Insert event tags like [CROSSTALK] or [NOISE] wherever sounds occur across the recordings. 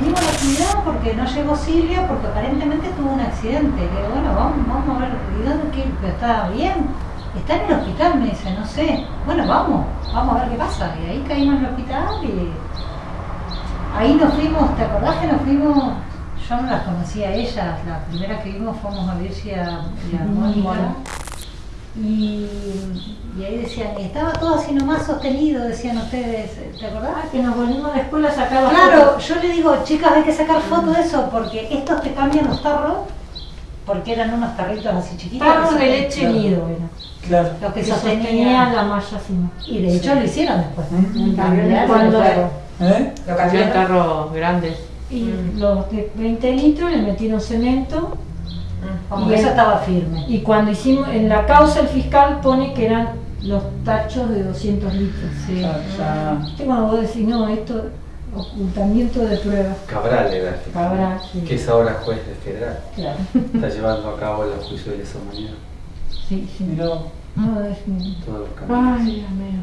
venimos a la actividad porque no llegó Silvia, porque aparentemente tuvo un accidente. Le digo, bueno, vamos, vamos a ver, ¿y dónde qué? Está bien. Está en el hospital, me dice, no sé. Bueno, vamos, vamos a ver qué pasa. Y ahí caímos en el hospital y ahí nos fuimos, ¿te acordás que nos fuimos? Yo no las conocía a ellas, la primera que vimos fuimos a Virgi y a, y a Mónica. Y, y ahí decían, y estaba todo así nomás sostenido, decían ustedes, ¿te acordás? Ah, que nos volvimos a la escuela a sacar las Claro, fotos. yo le digo, chicas, hay que sacar fotos de eso, porque estos te cambian los tarros, porque eran unos tarritos así chiquitos. Tarros que de leche nido era. Claro. Lo que Que sostenía. sostenía la malla así. ¿no? Y de hecho lo hicieron después. Mm. Cambiaron Cuando-. ¿Eh? Lo cambiaron. tarros grandes. Y los de 20 litros le metieron cemento Como Y eso estaba firme. y cuando hicimos, en la causa el fiscal pone que eran los tachos de 200 litros. Sí. Ya, ya. ¿Viste cuando vos decís, no, esto, ocultamiento de pruebas? Cabral era el Cabral, sí. que es ahora juez de federal. Claro, Está llevando a cabo el juicio de lesa humanidad. sí, sí. Mirá, No, es Todos los caminos. Ay, Dios mío.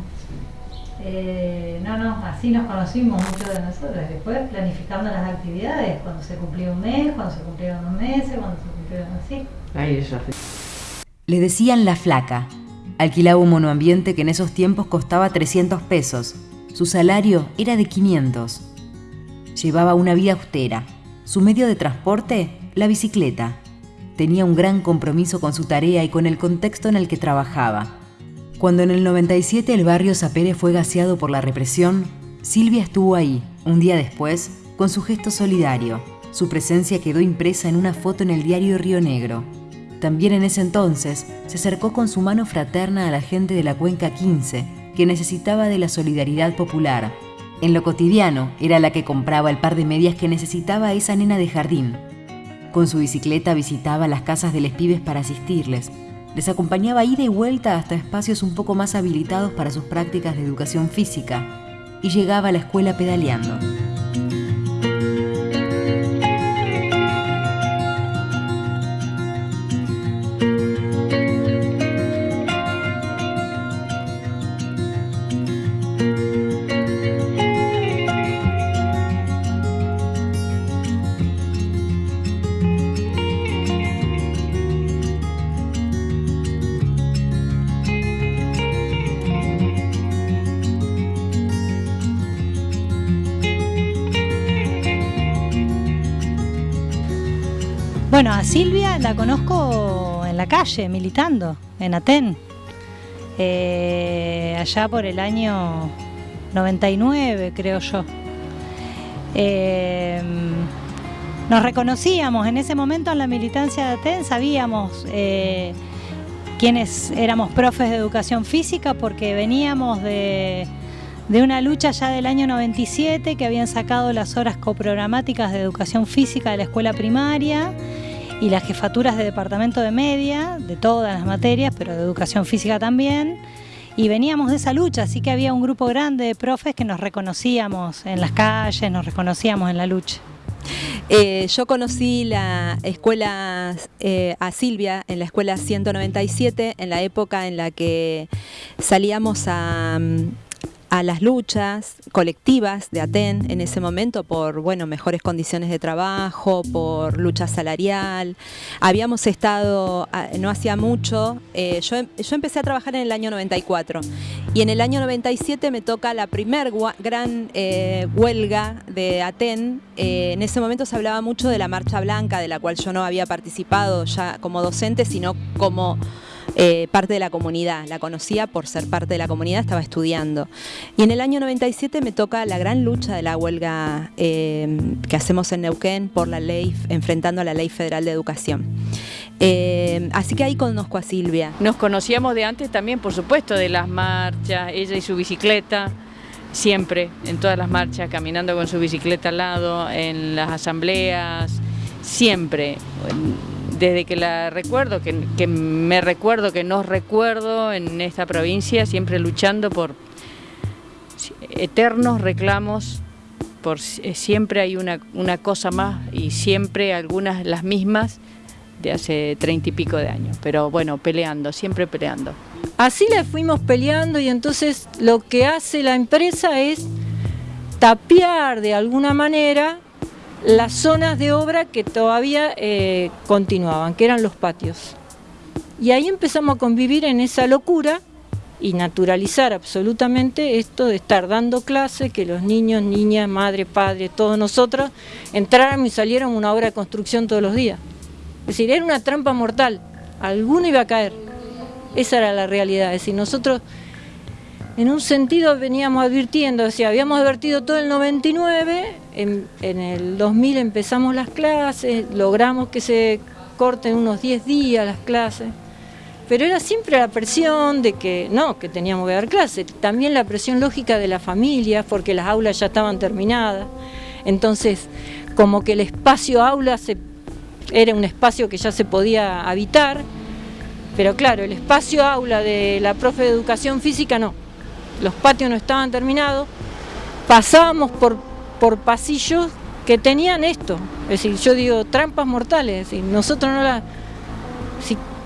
Eh, no, no, así nos conocimos muchos de nosotros. Después planificando las actividades, cuando se cumplía un mes, cuando se cumplieron dos meses, cuando se Ay, ella. Le decían la flaca. Alquilaba un monoambiente que en esos tiempos costaba 300 pesos. Su salario era de 500. Llevaba una vida austera. Su medio de transporte, la bicicleta. Tenía un gran compromiso con su tarea y con el contexto en el que trabajaba. Cuando en el 97 el barrio Sapere fue gaseado por la represión, Silvia estuvo ahí, un día después, con su gesto solidario. Su presencia quedó impresa en una foto en el diario Río Negro. También en ese entonces se acercó con su mano fraterna a la gente de la Cuenca 15, que necesitaba de la solidaridad popular. En lo cotidiano era la que compraba el par de medias que necesitaba esa nena de jardín. Con su bicicleta visitaba las casas de los pibes para asistirles. Les acompañaba ida y vuelta hasta espacios un poco más habilitados para sus prácticas de educación física y llegaba a la escuela pedaleando. Bueno, a Silvia la conozco en la calle, militando, en Aten. Eh, allá por el año 99, creo yo. Eh, nos reconocíamos en ese momento en la militancia de Aten, sabíamos eh, quiénes éramos profes de educación física porque veníamos de, de una lucha ya del año 97 que habían sacado las horas coprogramáticas de educación física de la escuela primaria y las jefaturas de departamento de media, de todas las materias, pero de educación física también. Y veníamos de esa lucha, así que había un grupo grande de profes que nos reconocíamos en las calles, nos reconocíamos en la lucha. Eh, yo conocí la escuela eh, a Silvia en la escuela 197 en la época en la que salíamos a, mm, a las luchas colectivas de Aten en ese momento por bueno mejores condiciones de trabajo, por lucha salarial. Habíamos estado ah, no hacía mucho, eh, yo, em- yo empecé a trabajar en el año 94 y en el año 97 me toca la primer gran eh, huelga de Aten. Eh, en ese momento se hablaba mucho de la Marcha Blanca, de la cual yo no había participado ya como docente, sino como eh, parte de la comunidad. La conocía por ser parte de la comunidad, estaba estudiando. Y en el año 97 me toca la gran lucha de la huelga eh, que hacemos en Neuquén por la ley, enfrentando a la Ley Federal de Educación. Eh, así que ahí conozco a Silvia. Nos conocíamos de antes también, por supuesto, de las marchas, ella y su bicicleta, siempre, en todas las marchas, caminando con su bicicleta al lado, en las asambleas, siempre. Desde que la recuerdo, que, me recuerdo, que nos recuerdo en esta provincia, siempre luchando por eternos reclamos, por eh, siempre hay una, una cosa más y siempre algunas las mismas de hace treinta y pico de años, pero bueno, peleando, siempre peleando. Así le fuimos peleando y entonces lo que hace la empresa es tapiar de alguna manera las zonas de obra que todavía eh, continuaban, que eran los patios. Y ahí empezamos a convivir en esa locura y naturalizar absolutamente esto de estar dando clases, que los niños, niñas, madre, padre, todos nosotros entráramos y saliéramos una obra de construcción todos los días. Es decir, era una trampa mortal, alguno iba a caer. Esa era la realidad, es decir, nosotros en un sentido veníamos advirtiendo, o habíamos advertido todo el 99, en, el 2000 empezamos las clases, logramos que se corten unos 10 días las clases, pero era siempre la presión de que no, que teníamos que dar clases, también la presión lógica de la familia, porque las aulas ya estaban terminadas, entonces como que el espacio aula se, era un espacio que ya se podía habitar, pero claro, el espacio aula de la profe de educación física no los patios no estaban terminados, pasábamos por, por pasillos que tenían esto, es decir, yo digo trampas mortales, es decir, nosotros no la,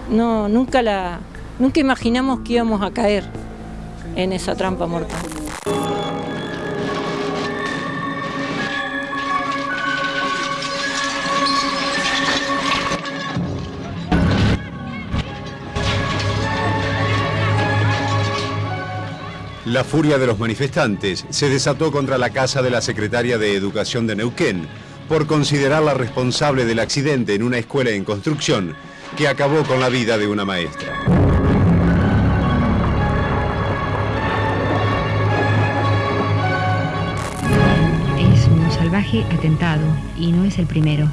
no, nunca la, nunca imaginamos que íbamos a caer en esa trampa mortal. La furia de los manifestantes se desató contra la casa de la secretaria de Educación de Neuquén por considerarla responsable del accidente en una escuela en construcción que acabó con la vida de una maestra. Es un salvaje atentado y no es el primero.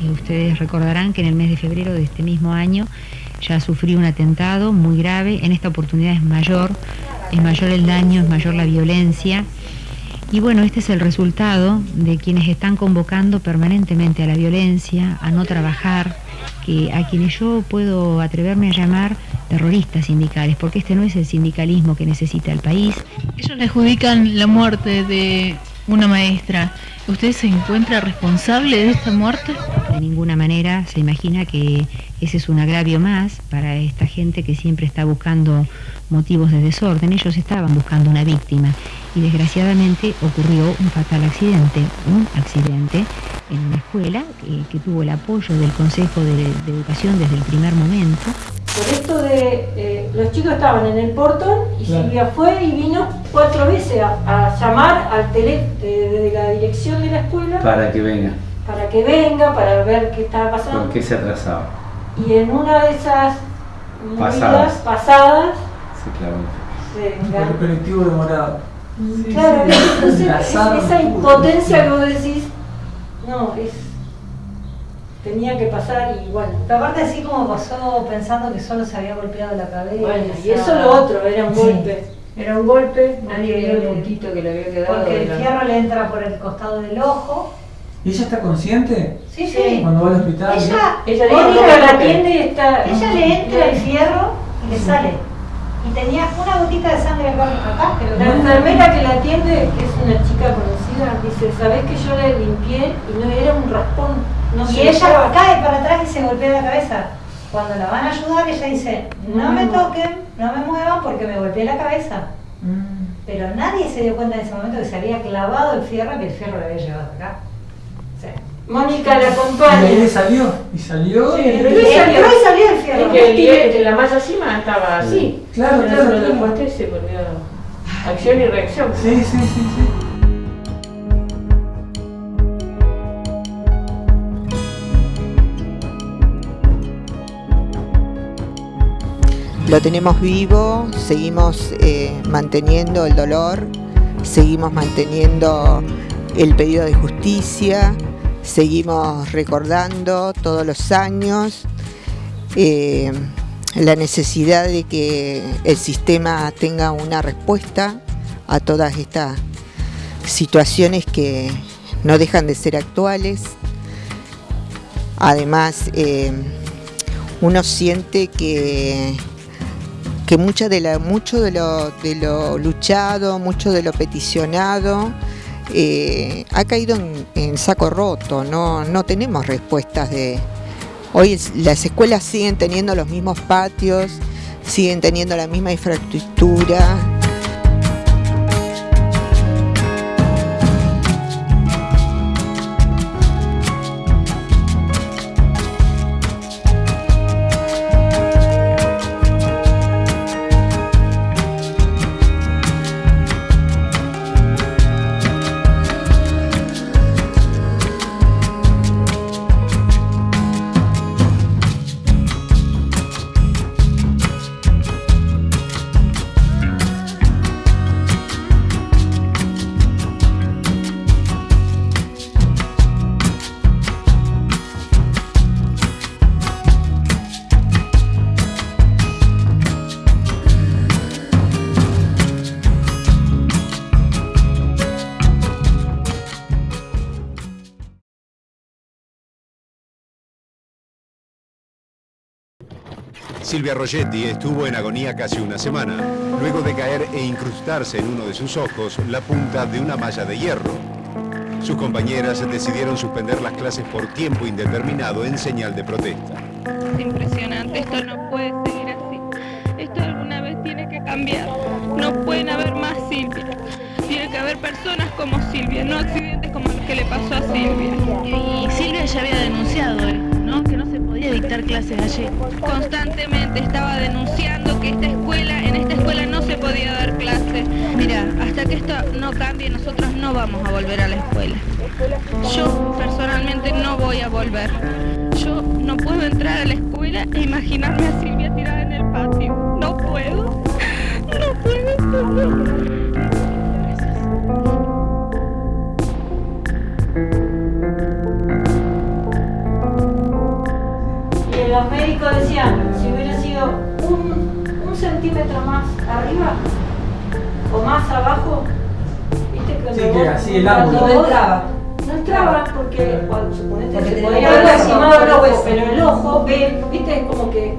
Y ustedes recordarán que en el mes de febrero de este mismo año ya sufrió un atentado muy grave, en esta oportunidad es mayor, es mayor el daño, es mayor la violencia. Y bueno, este es el resultado de quienes están convocando permanentemente a la violencia, a no trabajar, que a quienes yo puedo atreverme a llamar terroristas sindicales, porque este no es el sindicalismo que necesita el país. Ellos le adjudican la muerte de una maestra. ¿Usted se encuentra responsable de esta muerte? De ninguna manera se imagina que ese es un agravio más para esta gente que siempre está buscando motivos de desorden. Ellos estaban buscando una víctima y desgraciadamente ocurrió un fatal accidente, un accidente en una escuela que, tuvo el apoyo del Consejo de, Educación desde el primer momento. Por esto de, eh, los chicos estaban en el portón y Silvia fue y vino cuatro veces a, llamar al tele de, la dirección de la escuela. Para que venga. Para que venga, para ver qué estaba pasando. ¿Por qué se atrasaba? y en una de esas pasadas, pasadas se el colectivo demorado. claro, esa impotencia que vos decís, no, es tenía que pasar y bueno. Pero aparte así como pasó pensando que solo se había golpeado la cabeza. Bueno, y eso lo otro, era un golpe. Era un golpe, nadie vio el puntito que le había quedado. Porque el fierro le entra por el costado del ojo ¿Y ella está consciente? Sí, sí. Cuando va al hospital. Ella, ella, ella la atiende y está. Ella le entra el fierro y le sale. Y tenía una gotita de sangre acá. Pero la enfermera que la atiende, que es una chica conocida, dice, ¿sabés que yo le limpié y no era un raspón? No y ella cae para atrás y se golpea la cabeza. Cuando la van a ayudar, ella dice, no, me toquen, no me muevan porque me golpeé la cabeza. Mm. Pero nadie se dio cuenta en ese momento que se había clavado el fierro, que el fierro lo había llevado acá. Mónica la acompaña. Y ahí salió, y salió. Sí, pero y salió, y salió el fierro. Es que el, la malla encima estaba así. Claro, claro. claro. Después se volvió acción y reacción. Sí, sí, sí, sí. Lo tenemos vivo, seguimos eh, manteniendo el dolor, seguimos manteniendo el pedido de justicia, seguimos recordando todos los años eh, la necesidad de que el sistema tenga una respuesta a todas estas situaciones que no dejan de ser actuales. Además, eh, uno siente que, que de mucho de, lo, de lo luchado, mucho de lo peticionado, eh, ha caído en, saco roto, no, no tenemos respuestas de... Hoy las escuelas siguen teniendo los mismos patios, siguen teniendo la misma infraestructura, Silvia Rogetti estuvo en agonía casi una semana, luego de caer e incrustarse en uno de sus ojos la punta de una malla de hierro. Sus compañeras decidieron suspender las clases por tiempo indeterminado en señal de protesta. Es impresionante, esto no puede seguir así. Esto alguna vez tiene que cambiar. No pueden haber más Silvia. Tiene que haber personas como Silvia, no accidentes como los que le pasó a Silvia. Y Silvia ya había denunciado esto, ¿no? Que no se podía dictar clases allí. Constantemente estaba denunciando que esta escuela, en esta escuela no se podía dar clases. Mira, hasta que esto no cambie, nosotros no vamos a volver a la escuela. Yo personalmente no voy a volver. Yo no puedo entrar a la escuela e imaginarme a Silvia tirada en el patio. No puedo. No puedo. Y un, un centímetro más arriba o más abajo, viste que Sí, cuando que vos- así el cuando ángulo. vos- No entraba porque cuando suponete Porque se podía haber lastimado el ojo, pero el ojo ve, viste, es como que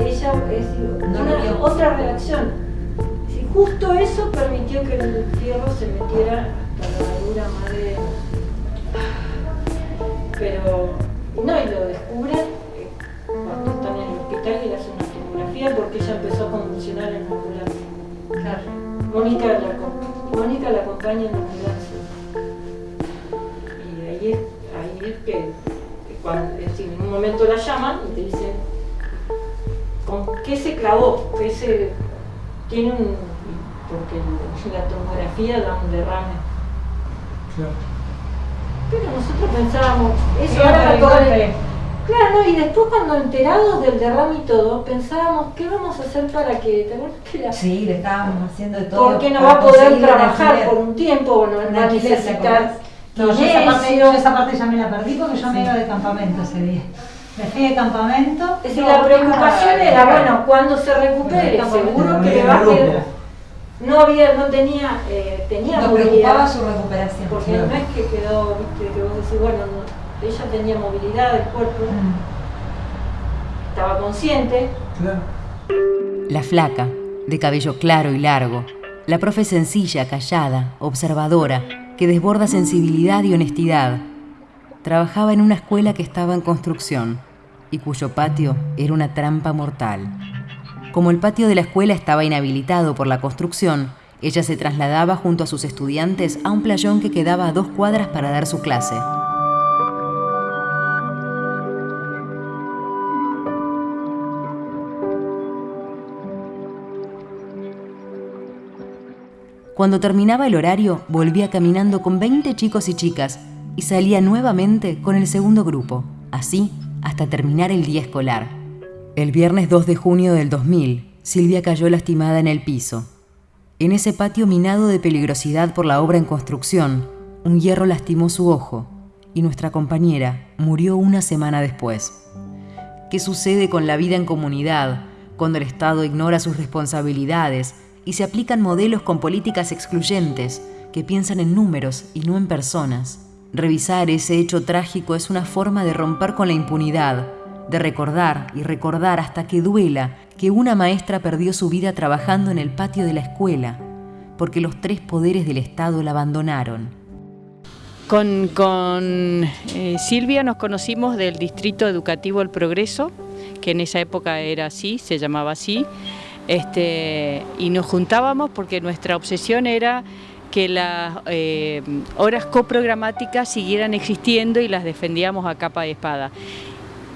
ella es No una- otra reacción. Si justo eso permitió que el fierro se metiera hasta la dura madre. Pero no, y lo descubren eh, cuando están en el hospital y le hacen porque ella empezó a convulsionar en la ambulancia. Mónica la, Mónica la acompaña en la ambulancia. Y ahí es, ahí es que, que cuando, es decir, en un momento la llaman y te dicen con qué se clavó, que se tiene un porque la tomografía da un derrame. Pero nosotros pensábamos, eso el todo el- golpe. Claro, no, y después cuando enterados del derrame y todo, pensábamos, ¿qué vamos a hacer para que, ¿te que la- Sí, le estábamos haciendo de todo. porque no va a poder trabajar por un tiempo, bueno, Un va a alquiler, ¿te necesitar? No, yo esa, parte, kinesio. yo esa parte ya me la perdí porque yo me iba de campamento ese día. Me fui de campamento. Es decir, no, la preocupación no, era, no, bueno, cuando se recupere, seguro que no le va a quedar. No había, no tenía, eh, tenía Nos movilidad. preocupaba su recuperación. Porque no es que quedó, viste, que vos decís, bueno, no, ella tenía movilidad del cuerpo, estaba consciente. La flaca, de cabello claro y largo. La profe sencilla, callada, observadora, que desborda sensibilidad y honestidad. Trabajaba en una escuela que estaba en construcción y cuyo patio era una trampa mortal. Como el patio de la escuela estaba inhabilitado por la construcción, ella se trasladaba junto a sus estudiantes a un playón que quedaba a dos cuadras para dar su clase. Cuando terminaba el horario, volvía caminando con 20 chicos y chicas y salía nuevamente con el segundo grupo, así hasta terminar el día escolar. El viernes 2 de junio del 2000, Silvia cayó lastimada en el piso. En ese patio minado de peligrosidad por la obra en construcción, un hierro lastimó su ojo y nuestra compañera murió una semana después. ¿Qué sucede con la vida en comunidad cuando el Estado ignora sus responsabilidades y se aplican modelos con políticas excluyentes que piensan en números y no en personas? Revisar ese hecho trágico es una forma de romper con la impunidad, de recordar y recordar hasta que duela que una maestra perdió su vida trabajando en el patio de la escuela, porque los tres poderes del Estado la abandonaron. Con, con, eh, Silvia nos conocimos del Distrito Educativo El Progreso, que en esa época era así, se llamaba así, este, y nos juntábamos porque nuestra obsesión era que las eh, horas coprogramáticas siguieran existiendo y las defendíamos a capa de espada.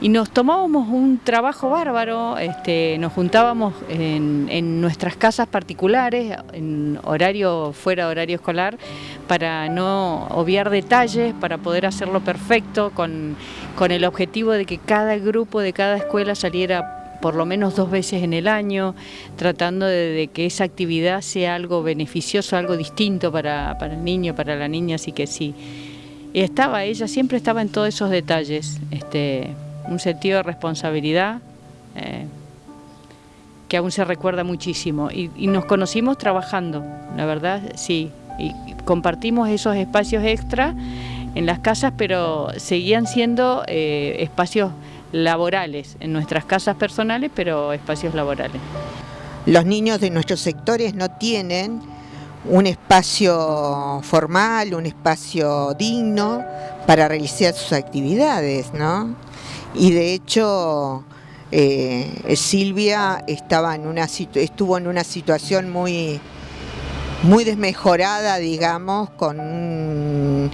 Y nos tomábamos un trabajo bárbaro, este, nos juntábamos en, en nuestras casas particulares, en horario fuera de horario escolar, para no obviar detalles, para poder hacerlo perfecto, con, con el objetivo de que cada grupo de cada escuela saliera por lo menos dos veces en el año, tratando de, que esa actividad sea algo beneficioso, algo distinto para, el niño, para la niña, así que sí. Y estaba, ella siempre estaba en todos esos detalles, este, un sentido de responsabilidad eh, que aún se recuerda muchísimo. Y, y nos conocimos trabajando, la verdad, sí. Y compartimos esos espacios extra en las casas, pero seguían siendo eh, espacios laborales, en nuestras casas personales, pero espacios laborales. Los niños de nuestros sectores no tienen un espacio formal, un espacio digno para realizar sus actividades, ¿no? Y de hecho, eh, Silvia estaba en una estuvo en una situación muy, muy desmejorada, digamos, con,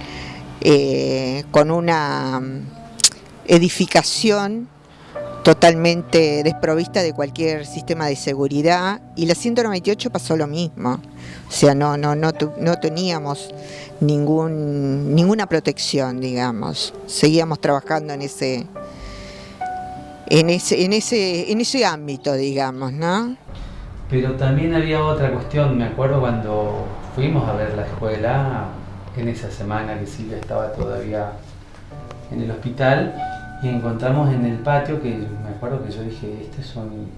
eh, con una edificación totalmente desprovista de cualquier sistema de seguridad y la 198 pasó lo mismo, o sea, no, no, no, teníamos ningún, ninguna protección, digamos, seguíamos trabajando en ese, en ese, en ese, en ese ámbito, digamos, ¿no? Pero también había otra cuestión, me acuerdo cuando fuimos a ver la escuela, en esa semana que Silvia estaba todavía en el hospital, y encontramos en el patio, que me acuerdo que yo dije, este es un,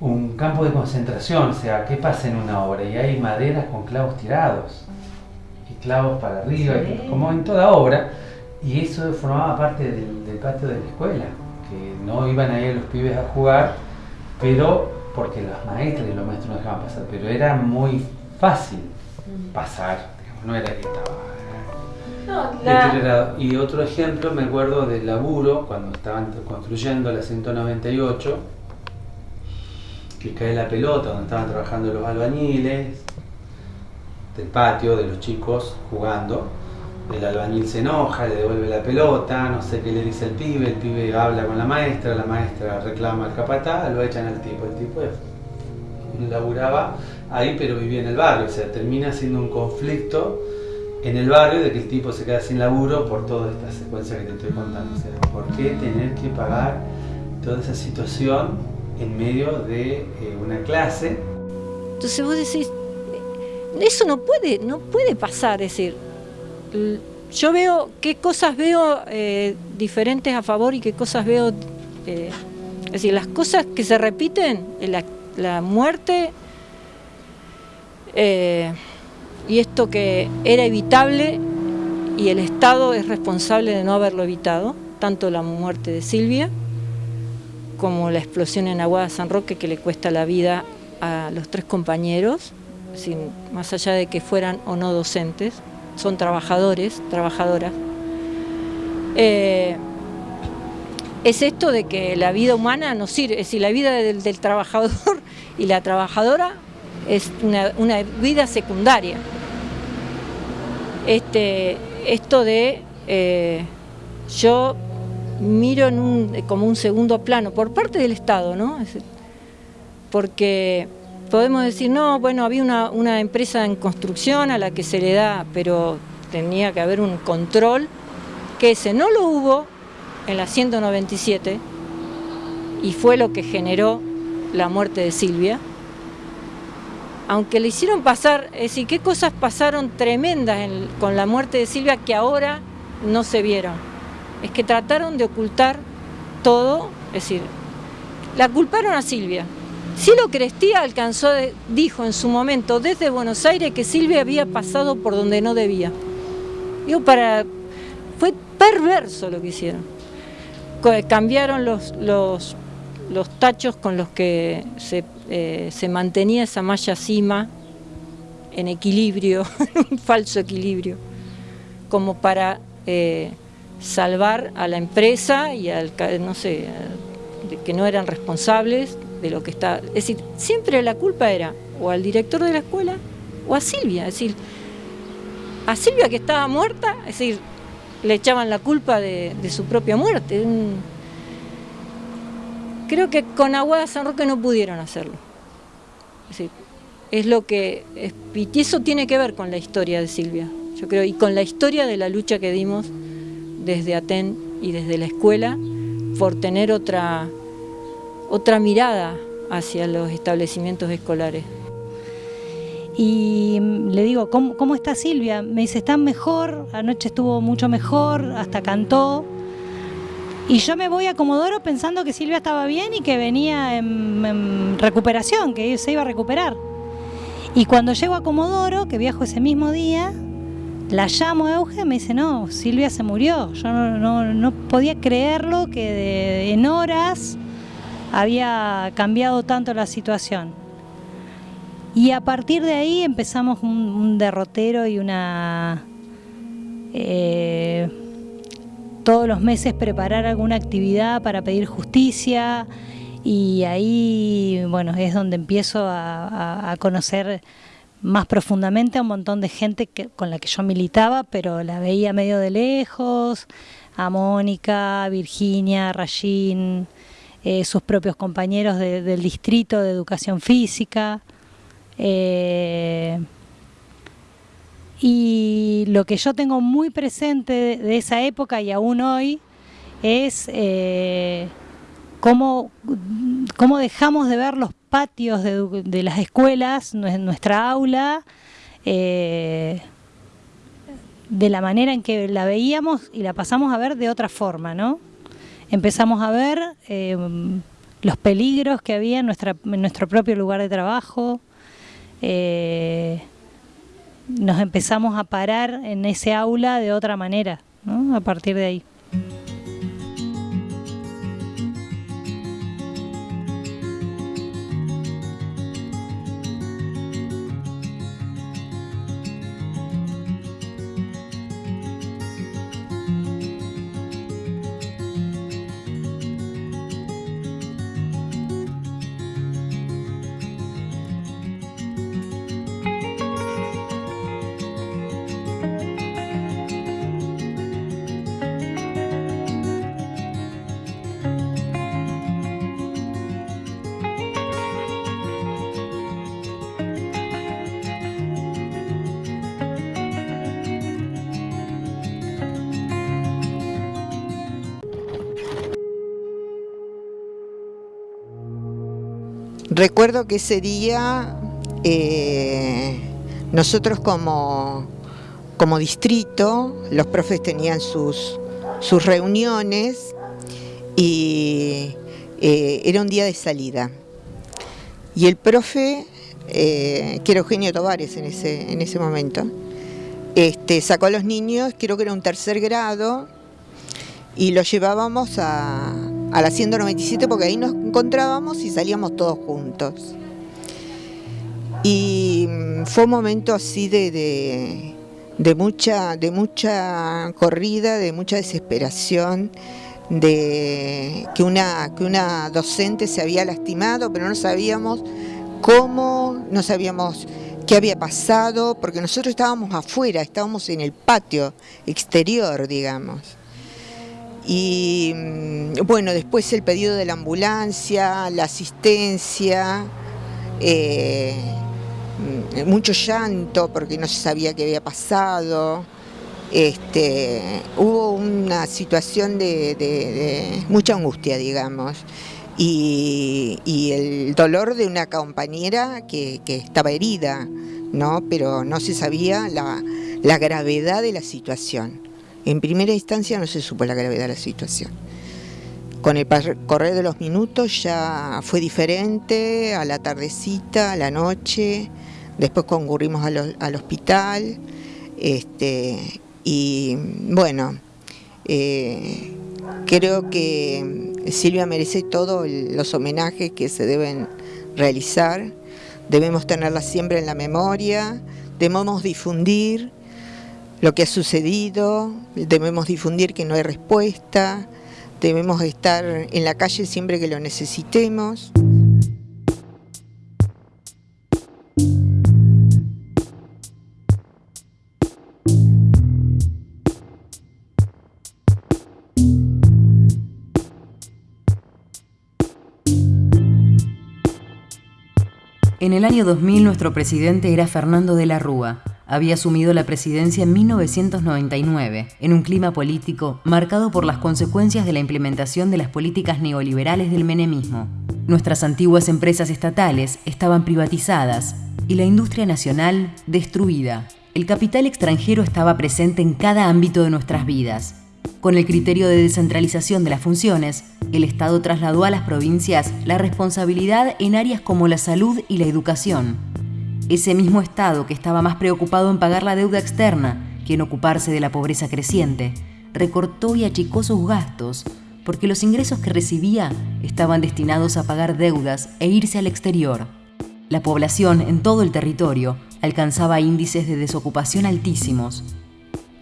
un campo de concentración, o sea, ¿qué pasa en una obra? Y hay maderas con clavos tirados, y clavos para arriba, como en toda obra, y eso formaba parte del, del, patio de la escuela, que no iban ahí los pibes a jugar, pero porque las maestras y los maestros no dejaban pasar, pero era muy fácil pasar, digamos, no era que estaba y otro ejemplo, me acuerdo del laburo, cuando estaban construyendo la 198, que cae la pelota, donde estaban trabajando los albañiles, del patio, de los chicos jugando. El albañil se enoja, le devuelve la pelota, no sé qué le dice el pibe, el pibe habla con la maestra, la maestra reclama al capataz, lo echan al tipo. El tipo laburaba ahí pero vivía en el barrio, o sea, termina siendo un conflicto en el barrio de que el tipo se queda sin laburo por toda esta secuencia que te estoy contando. O sea, ¿por qué tener que pagar toda esa situación en medio de eh, una clase? Entonces vos decís, eso no puede, no puede pasar, es decir, yo veo qué cosas veo eh, diferentes a favor y qué cosas veo, eh, es decir, las cosas que se repiten, la muerte, y esto que era evitable y el Estado es responsable de no haberlo evitado, tanto la muerte de Silvia como la explosión en Aguada San Roque que le cuesta la vida a los tres compañeros, sin, más allá de que fueran o no docentes, son trabajadores, trabajadoras. Eh, es esto de que la vida humana no sirve, decir, la vida del trabajador [LAUGHS] y la trabajadora es una, vida secundaria este, esto de eh, yo miro como un segundo plano por parte del Estado, ¿no? Porque podemos decir, no, bueno, había una empresa en construcción a la que se le da, pero tenía que haber un control, que ese no lo hubo en la 197 y fue lo que generó la muerte de Silvia aunque le hicieron pasar, es decir, qué cosas pasaron tremendas con la muerte de Silvia que ahora no se vieron. Es que trataron de ocultar todo, es decir, la culparon a Silvia. Silo Crestía alcanzó, dijo en su momento desde Buenos Aires que Silvia había pasado por donde no debía. Digo, para, fue perverso lo que hicieron. Cambiaron los, los, los tachos con los que se eh, se mantenía esa malla cima en equilibrio, [LAUGHS] un falso equilibrio, como para eh, salvar a la empresa y al, no sé, que no eran responsables de lo que está. Es decir, siempre la culpa era o al director de la escuela o a Silvia. Es decir, a Silvia que estaba muerta, es decir, le echaban la culpa de, su propia muerte creo que con Aguada San Roque no pudieron hacerlo. Es, lo que, y eso tiene que ver con la historia de Silvia, yo creo, y con la historia de la lucha que dimos desde Aten y desde la escuela por tener otra, otra mirada hacia los establecimientos escolares. Y le digo, ¿cómo, ¿cómo, está Silvia? Me dice, está mejor, anoche estuvo mucho mejor, hasta cantó. Y yo me voy a Comodoro pensando que Silvia estaba bien y que venía en, recuperación, que se iba a recuperar. Y cuando llego a Comodoro, que viajo ese mismo día, la llamo a Euge me dice, no, Silvia se murió. Yo no, no- podía creerlo que en horas había cambiado tanto la situación. Y a partir de ahí empezamos un, un derrotero y una... eh, todos los meses preparar alguna actividad para pedir justicia y ahí, bueno, es donde empiezo a, conocer más profundamente a un montón de gente que- con la que yo militaba, pero la veía medio de lejos, a Mónica, Virginia, Rayín, eh, sus propios compañeros de- del distrito de educación física. eh, y lo que yo tengo muy presente de, esa época y aún hoy es eh, cómo, cómo dejamos de ver los patios de, las escuelas, nue- nuestra aula, eh, de la manera en que la veíamos y la pasamos a ver de otra forma, ¿no? Empezamos a ver eh, los peligros que había en nuestro propio lugar de trabajo. Nos empezamos a parar en ese aula de otra manera, ¿no? A partir de ahí. Recuerdo que ese día eh, nosotros como, como distrito, los profes tenían sus, sus reuniones y eh, era un día de salida. Y el profe, eh, que era Eugenio Tovares en ese, en ese momento, este, sacó a los niños, creo que era un tercer grado, y los llevábamos a, a la 197 porque ahí nos encontrábamos y salíamos todos juntos. Y mm, fue un momento así de, de, de mucha, de mucha corrida, de mucha desesperación, de que una, que una docente se había lastimado, pero no sabíamos cómo, no sabíamos qué había pasado, porque nosotros estábamos afuera, estábamos en el patio exterior, digamos. Y mm, bueno, después el pedido de la ambulancia, la asistencia, eh, mm, mucho llanto porque no se sabía qué había pasado. Este, hubo una situación de, mucha angustia, digamos, y, el dolor de una compañera que, estaba herida, ¿no? pero no se sabía la gravedad de la situación. En primera instancia no se supo la gravedad de la situación. Con el correr de los minutos ya fue diferente, a la tardecita, a la noche, después concurrimos al hospital, este, y bueno, eh, creo que Silvia merece todos los homenajes que se deben realizar, debemos tenerla siempre en la memoria, debemos difundir lo que ha sucedido, debemos difundir que no hay respuesta, debemos estar en la calle siempre que lo necesitemos. En el año 2000 nuestro presidente era Fernando de la Rúa. Había asumido la presidencia en 1999, en un clima político marcado por las consecuencias de la implementación de las políticas neoliberales del menemismo. Nuestras antiguas empresas estatales estaban privatizadas y la industria nacional destruida. El capital extranjero estaba presente en cada ámbito de nuestras vidas. Con el criterio de descentralización de las funciones, el Estado trasladó a las provincias la responsabilidad en áreas como la salud y la educación. Ese mismo Estado que estaba más preocupado en pagar la deuda externa que en ocuparse de la pobreza creciente, recortó y achicó sus gastos porque los ingresos que recibía estaban destinados a pagar deudas e irse al exterior. La población en todo el territorio alcanzaba índices de desocupación altísimos.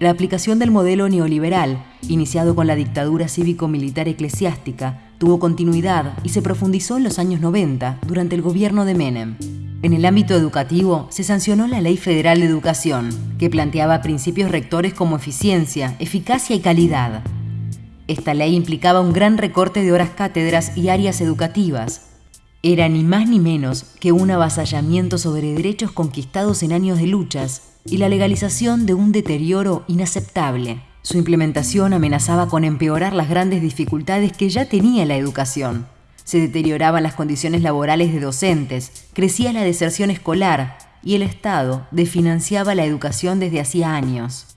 La aplicación del modelo neoliberal, iniciado con la dictadura cívico-militar eclesiástica, tuvo continuidad y se profundizó en los años 90 durante el gobierno de Menem. En el ámbito educativo se sancionó la Ley Federal de Educación, que planteaba principios rectores como eficiencia, eficacia y calidad. Esta ley implicaba un gran recorte de horas cátedras y áreas educativas. Era ni más ni menos que un avasallamiento sobre derechos conquistados en años de luchas y la legalización de un deterioro inaceptable. Su implementación amenazaba con empeorar las grandes dificultades que ya tenía la educación. Se deterioraban las condiciones laborales de docentes, crecía la deserción escolar y el Estado desfinanciaba la educación desde hacía años.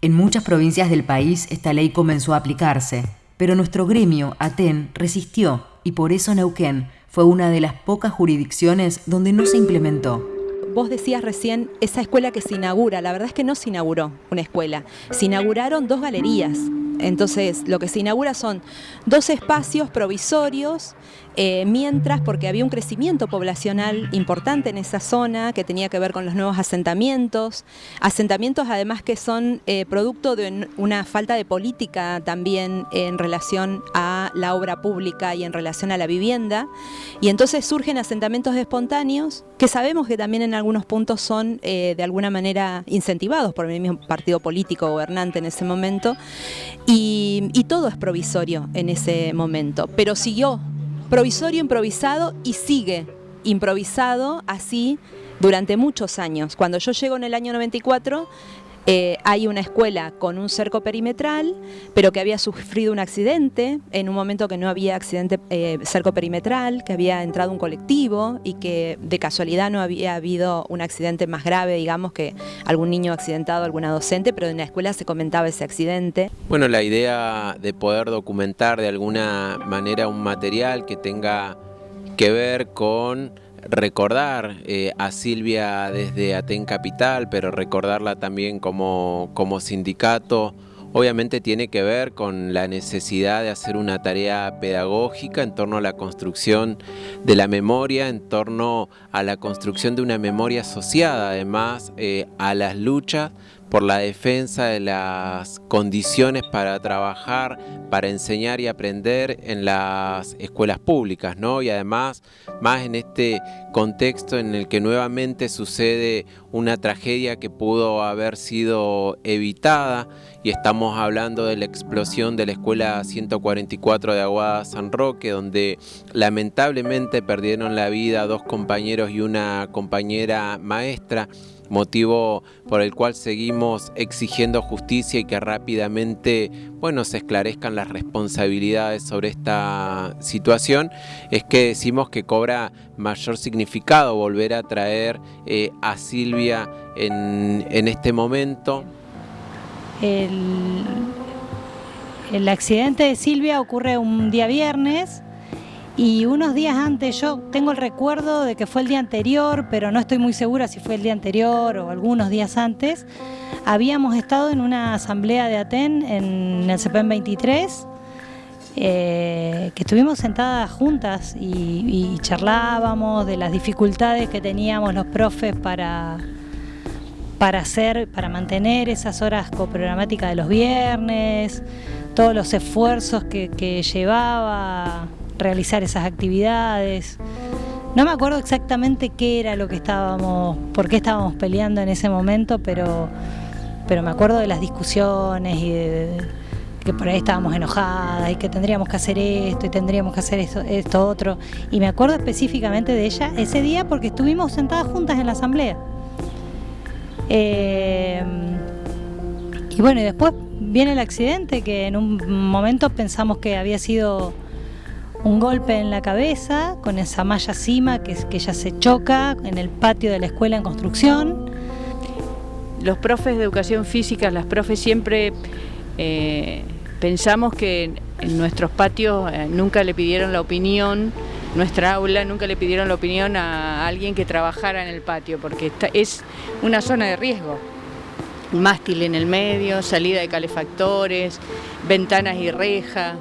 En muchas provincias del país esta ley comenzó a aplicarse, pero nuestro gremio, ATEN, resistió y por eso Neuquén fue una de las pocas jurisdicciones donde no se implementó. Vos decías recién esa escuela que se inaugura, la verdad es que no se inauguró una escuela, se inauguraron dos galerías. Entonces, lo que se inaugura son dos espacios provisorios eh, mientras, porque había un crecimiento poblacional importante en esa zona que tenía que ver con los nuevos asentamientos, asentamientos además que son eh, producto de una falta de política también en relación a la obra pública y en relación a la vivienda, y entonces surgen asentamientos espontáneos que sabemos que también en algunos puntos son eh, de alguna manera incentivados por el mismo partido político gobernante en ese momento, y, todo es provisorio en ese momento, pero siguió provisorio, improvisado y sigue improvisado así durante muchos años. Cuando yo llego en el año 94, eh, hay una escuela con un cerco perimetral, pero que había sufrido un accidente, en un momento que no había accidente eh, cerco perimetral, que había entrado un colectivo y que de casualidad no había habido un accidente más grave, digamos, que algún niño accidentado, alguna docente, pero en la escuela se comentaba ese accidente. Bueno, la idea de poder documentar de alguna manera un material que tenga que ver con recordar eh, a Silvia desde Aten Capital, pero recordarla también como, como sindicato, obviamente tiene que ver con la necesidad de hacer una tarea pedagógica en torno a la construcción de la memoria, en torno a la construcción de una memoria asociada además eh, a las luchas por la defensa de las condiciones para trabajar, para enseñar y aprender en las escuelas públicas, ¿no? Y además, más en este contexto en el que nuevamente sucede una tragedia que pudo haber sido evitada y estamos hablando de la explosión de la escuela 144 de Aguada San Roque, donde lamentablemente perdieron la vida dos compañeros y una compañera maestra motivo por el cual seguimos exigiendo justicia y que rápidamente bueno, se esclarezcan las responsabilidades sobre esta situación, es que decimos que cobra mayor significado volver a traer eh, a Silvia en, en este momento. El, el accidente de Silvia ocurre un día viernes, y unos días antes, yo tengo el recuerdo de que fue el día anterior, pero no estoy muy segura si fue el día anterior o algunos días antes, habíamos estado en una asamblea de Aten en el CPM 23, eh, que estuvimos sentadas juntas y, charlábamos de las dificultades que teníamos los profes para, para hacer, para mantener esas horas coprogramáticas de los viernes, todos los esfuerzos que llevaba realizar esas actividades. No me acuerdo exactamente qué era lo que estábamos, por qué estábamos peleando en ese momento, pero, pero me acuerdo de las discusiones y de, que por ahí estábamos enojadas y que tendríamos que hacer esto y tendríamos que hacer esto, esto otro. Y me acuerdo específicamente de ella ese día porque estuvimos sentadas juntas en la asamblea. Eh, y bueno, y después viene el accidente que en un momento pensamos que había sido un golpe en la cabeza con esa malla cima que, ella se choca en el patio de la escuela en construcción. Los profes de educación física, las profes siempre eh, pensamos que en nuestros patios eh, nunca le pidieron la opinión, nuestra aula nunca le pidieron la opinión a alguien que trabajara en el patio, porque es una zona de riesgo. mástil en el medio, salida de calefactores, ventanas y reja.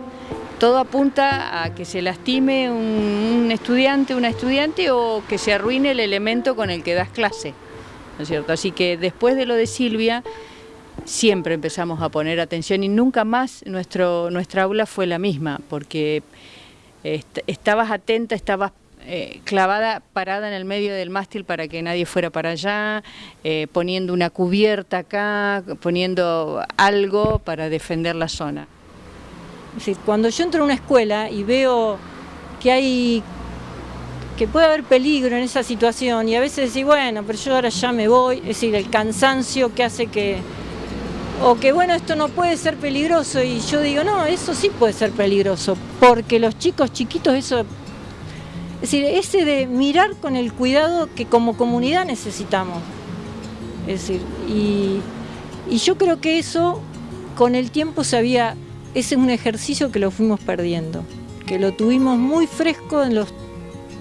Todo apunta a que se lastime un, estudiante, una estudiante o que se arruine el elemento con el que das clase. ¿no es cierto? Así que después de lo de Silvia, siempre empezamos a poner atención y nunca más nuestro, nuestra aula fue la misma, porque est estabas atenta, estabas eh, clavada, parada en el medio del mástil para que nadie fuera para allá, eh, poniendo una cubierta acá, poniendo algo para defender la zona. Cuando yo entro a una escuela y veo que hay que puede haber peligro en esa situación y a veces decir, bueno, pero yo ahora ya me voy, es decir, el cansancio que hace que, o que bueno, esto no puede ser peligroso y yo digo, no, eso sí puede ser peligroso, porque los chicos chiquitos eso, es decir, ese de mirar con el cuidado que como comunidad necesitamos, es decir, y yo creo que eso con el tiempo se había, ese es un ejercicio que lo fuimos perdiendo, que lo tuvimos muy fresco en los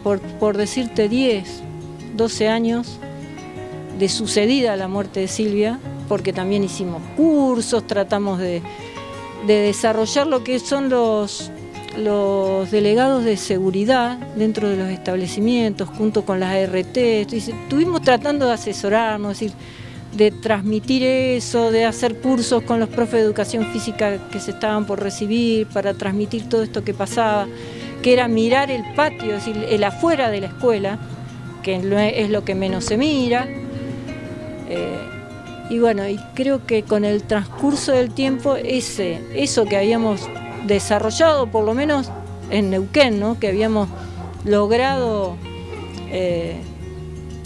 por, por, decirte 10, 12 años de sucedida la muerte de Silvia, porque también hicimos cursos, tratamos de, de desarrollar lo que son los, los delegados de seguridad dentro de los establecimientos, junto con las ART, estuvimos tratando de asesorarnos, es decir, de transmitir eso, de hacer cursos con los profes de educación física que se estaban por recibir, para transmitir todo esto que pasaba que era mirar el patio, es decir, el afuera de la escuela, que es lo que menos se mira. Eh, y bueno, y creo que con el transcurso del tiempo, ese, eso que habíamos desarrollado, por lo menos en Neuquén, ¿no? que habíamos logrado eh,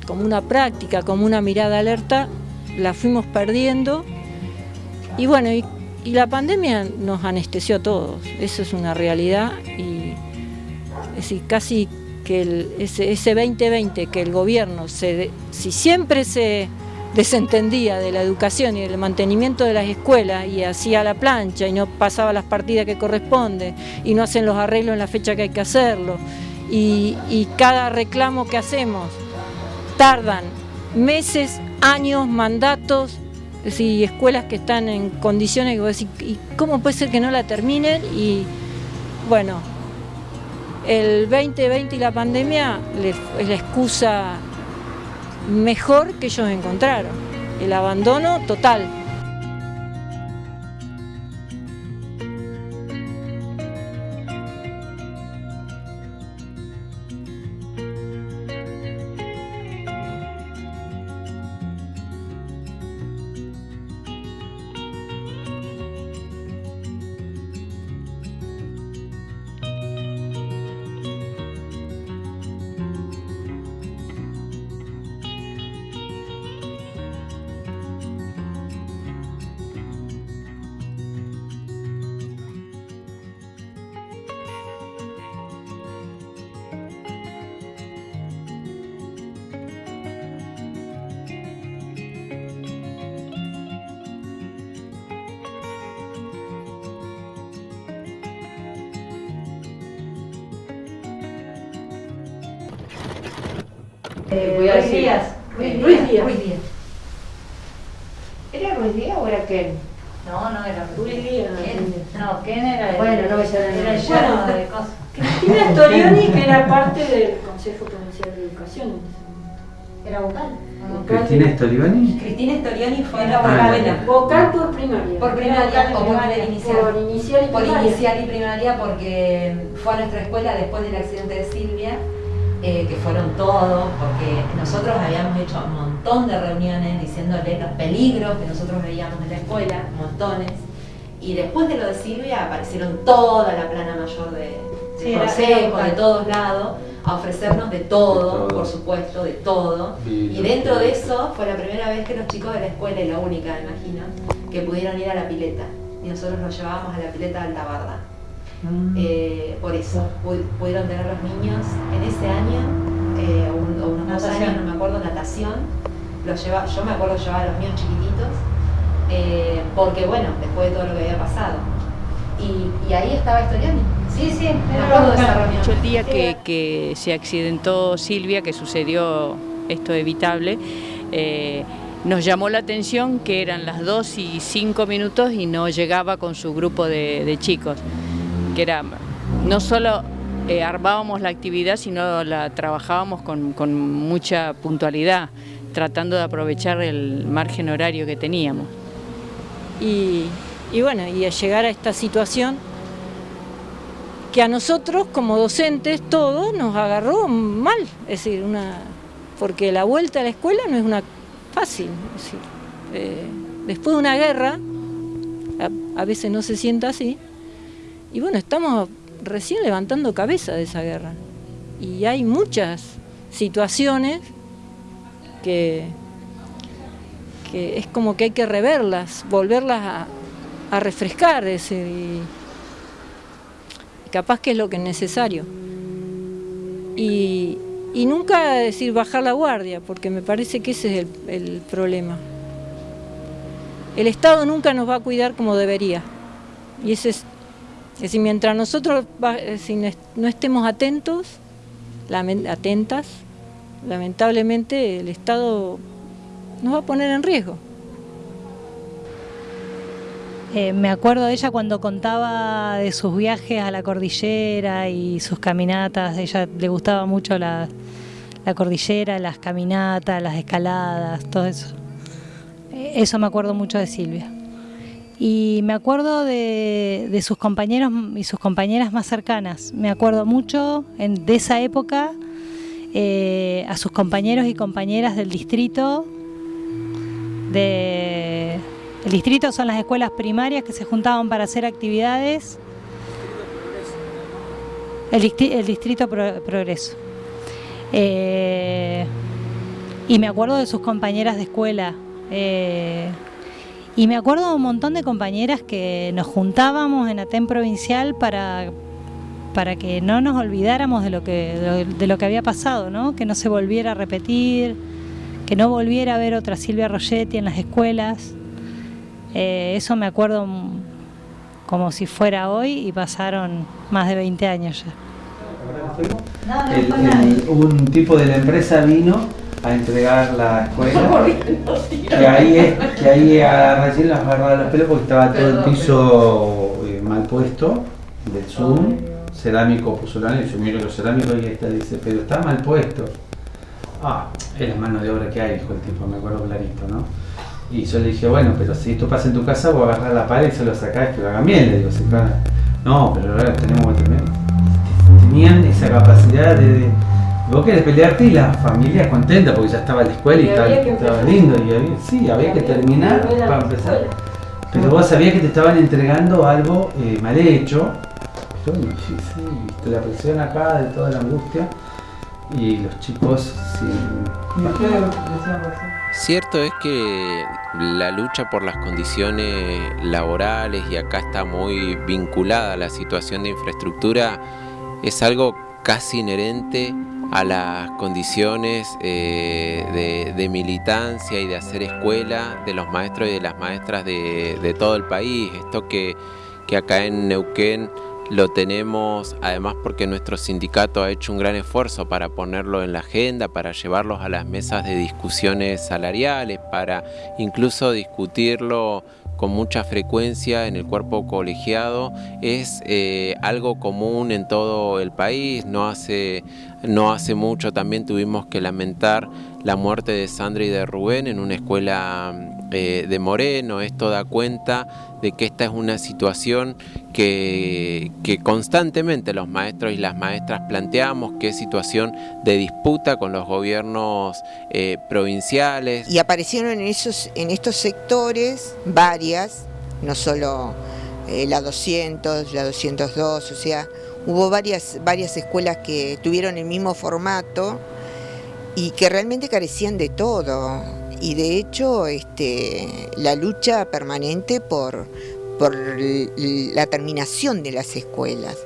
como una práctica, como una mirada alerta, la fuimos perdiendo. Y bueno, y, la pandemia nos anestesió a todos, eso es una realidad. Y, es casi que el, ese, ese, 2020 que el gobierno, se, si siempre se desentendía de la educación y del mantenimiento de las escuelas y hacía la plancha y no pasaba las partidas que corresponde y no hacen los arreglos en la fecha que hay que hacerlo y, y cada reclamo que hacemos tardan meses, años, mandatos, es escuelas que están en condiciones ¿y cómo puede ser que no la terminen? Y bueno, el 2020 y la pandemia es la excusa mejor que ellos encontraron, el abandono total. Eh, Ruiz Díaz. Ruiz Díaz. Ruiz Díaz. ¿Era Ruiz Díaz o era Ken? No, no era Ruiz Díaz. Ken. No, Ken era el, Bueno, no me sale el era el Bueno, de cosas. Cristina Storioni, que era parte del Consejo Provincial de Educación. Era vocal. Cristina Stolioni. Cristina Storioni fue la Ah, vocal. Vocal por primaria. Por primaria o por inicial. Por inicial y Por primaria. inicial y primaria porque fue a nuestra escuela después del accidente de Silvia, eh, que fueron todos, porque nosotros habíamos hecho un montón de reuniones diciéndole los peligros que nosotros veíamos en la escuela, montones. Y después de lo de Silvia aparecieron toda la plana mayor de, de Sí, consejo, de todos lados, a ofrecernos de todo, De todo. por supuesto, de todo. Y dentro de eso fue la primera vez que los chicos de la escuela, y la única, me imagino, que pudieron ir a la pileta. Y nosotros los llevábamos a la pileta de Altabarda. Eh, por eso, pu- pudieron tener los niños en ese año, eh, o un- o unos dos años, no me acuerdo, natación. Los lleva, yo me acuerdo llevar a los míos chiquititos, eh, porque bueno, después de todo lo que había pasado. Y, y ahí estaba Estoriani. Sí, sí, me acuerdo de esa reunión. El día que, que se accidentó Silvia, que sucedió esto evitable, eh, nos llamó la atención que eran las 2 y 5 minutos y no llegaba con su grupo de, de chicos, que era no solo eh, armábamos la actividad, sino la trabajábamos con, mucha puntualidad, tratando de aprovechar el margen horario que teníamos. Y, bueno, y a llegar a esta situación que a nosotros como docentes todo nos agarró mal, es decir, una, porque la vuelta a la escuela no es una fácil, es decir, eh, después de una guerra, a, a veces no se sienta así, y bueno, estamos recién levantando cabeza de esa guerra, y hay muchas situaciones que, que es como que hay que reverlas, volverlas a, refrescar, es decir, capaz que es lo que es necesario. Y, y nunca decir bajar la guardia, porque me parece que ese es el, el, problema. El Estado nunca nos va a cuidar como debería. Y ese es, es decir, mientras nosotros si no estemos atentos, atentas, lamentablemente el Estado nos va a poner en riesgo. Eh, me acuerdo de ella cuando contaba de sus viajes a la cordillera y sus caminatas. A ella le gustaba mucho la, la cordillera, las caminatas, las escaladas, todo eso. Eh, eso me acuerdo mucho de Silvia. Y me acuerdo de, sus compañeros y sus compañeras más cercanas. Me acuerdo mucho de esa época eh, a sus compañeros y compañeras del distrito de el distrito son las escuelas primarias que se juntaban para hacer actividades. El, distrito, el distrito Pro, Progreso. Eh, y me acuerdo de sus compañeras de escuela. Eh, y me acuerdo de un montón de compañeras que nos juntábamos en Aten Provincial para, para que no nos olvidáramos de lo que, de lo que había pasado, ¿no? que no se volviera a repetir, que no volviera a ver otra Silvia Rogetti en las escuelas. Eh, eso me acuerdo como si fuera hoy y pasaron más de 20 años ya. El, el, un tipo de la empresa vino a entregar la escuela [LAUGHS] que ahí es que ahí a recién las agarraba los pelos porque estaba todo el piso eh, mal puesto del Zoom cerámico pusulano y yo miro los cerámicos y esta dice pero está mal puesto ah es la mano de obra que hay dijo el tipo me acuerdo clarito no y yo le dije, bueno, pero si esto pasa en tu casa, vos agarrar la pared y se lo sacás que lo hagan bien. Le digo, sí, claro. No, pero ahora tenemos que tener. Tenían esa capacidad de, de. Vos querés pelearte y la familia contenta porque ya estaba en la escuela y, y estaba, estaba lindo. Y había, sí, había que terminar para empezar. Pero vos sabías que te estaban entregando algo eh, mal hecho. Yo, sí, sí, viste la presión acá de toda la angustia. Y los chicos sin. Cierto es que la lucha por las condiciones laborales, y acá está muy vinculada a la situación de infraestructura, es algo casi inherente a las condiciones eh, de, militancia y de hacer escuela de los maestros y de las maestras de, de todo el país. Esto que, que acá en Neuquén lo tenemos además porque nuestro sindicato ha hecho un gran esfuerzo para ponerlo en la agenda, para llevarlos a las mesas de discusiones salariales, para incluso discutirlo con mucha frecuencia en el cuerpo colegiado es eh, algo común en todo el país. No hace, no hace mucho también tuvimos que lamentar la muerte de Sandra y de Rubén en una escuela eh, de Moreno. Esto da cuenta de que esta es una situación que, constantemente los maestros y las maestras planteamos, que es situación de disputa con los gobiernos eh, provinciales. Y aparecieron en, esos, en estos sectores varias, no solo eh, la 200, la 202, o sea, hubo varias, varias escuelas que tuvieron el mismo formato y que realmente carecían de todo y de hecho este, la lucha permanente por, por la terminación de las escuelas,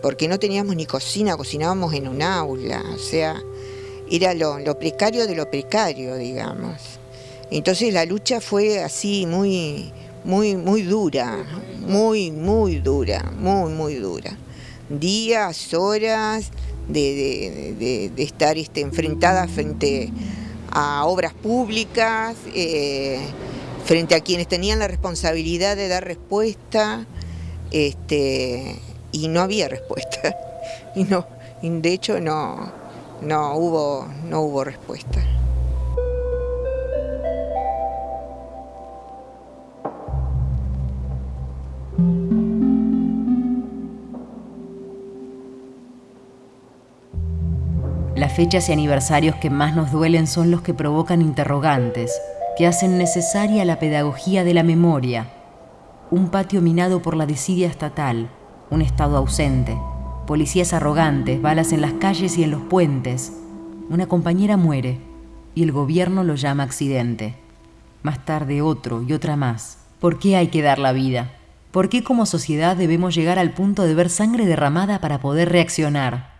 porque no teníamos ni cocina, cocinábamos en un aula, o sea, era lo, lo precario de lo precario, digamos. Entonces la lucha fue así muy, muy, muy dura, muy, muy dura, muy, muy dura. Días, horas de, estar este, enfrentada frente a obras públicas, eh, frente a quienes tenían la responsabilidad de dar respuesta, este, y no había respuesta. [LAUGHS] Y no, de hecho no, no, hubo, no hubo respuesta. Las fechas y aniversarios que más nos duelen son los que provocan interrogantes, que hacen necesaria la pedagogía de la memoria. Un patio minado por la desidia estatal, un Estado ausente, policías arrogantes, balas en las calles y en los puentes. Una compañera muere y el gobierno lo llama accidente. Más tarde otro y otra más. ¿Por qué hay que dar la vida? ¿Por qué como sociedad debemos llegar al punto de ver sangre derramada para poder reaccionar?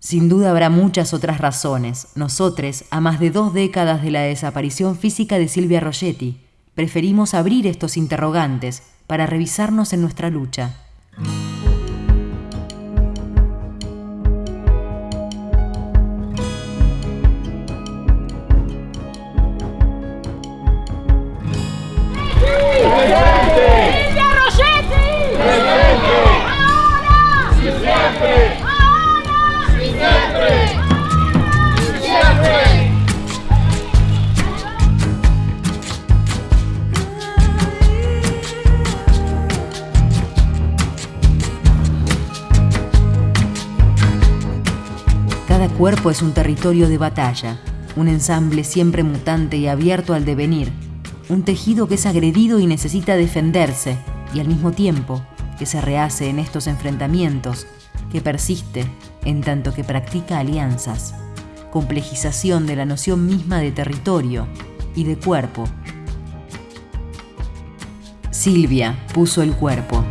Sin duda habrá muchas otras razones. Nosotros, a más de dos décadas de la desaparición física de Silvia Rogetti, preferimos abrir estos interrogantes para revisarnos en nuestra lucha. Cuerpo es un territorio de batalla, un ensamble siempre mutante y abierto al devenir, un tejido que es agredido y necesita defenderse, y al mismo tiempo que se rehace en estos enfrentamientos, que persiste en tanto que practica alianzas, complejización de la noción misma de territorio y de cuerpo. Silvia puso el cuerpo.